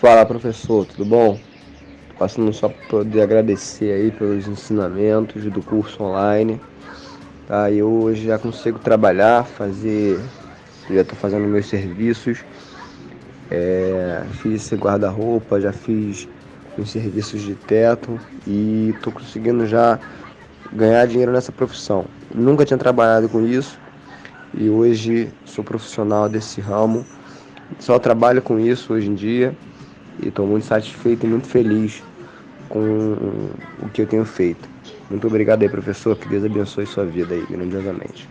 Fala professor, tudo bom? Passando só para poder agradecer aí pelos ensinamentos do curso online. Tá? Hoje já consigo trabalhar, fazer. Já estou fazendo meus serviços. É, fiz esse guarda-roupa, já fiz os serviços de teto e estou conseguindo já ganhar dinheiro nessa profissão. Nunca tinha trabalhado com isso e hoje sou profissional desse ramo. Só trabalho com isso hoje em dia e estou muito satisfeito e muito feliz com o que eu tenho feito. Muito obrigado aí, professor. Que Deus abençoe sua vida aí, grandiosamente.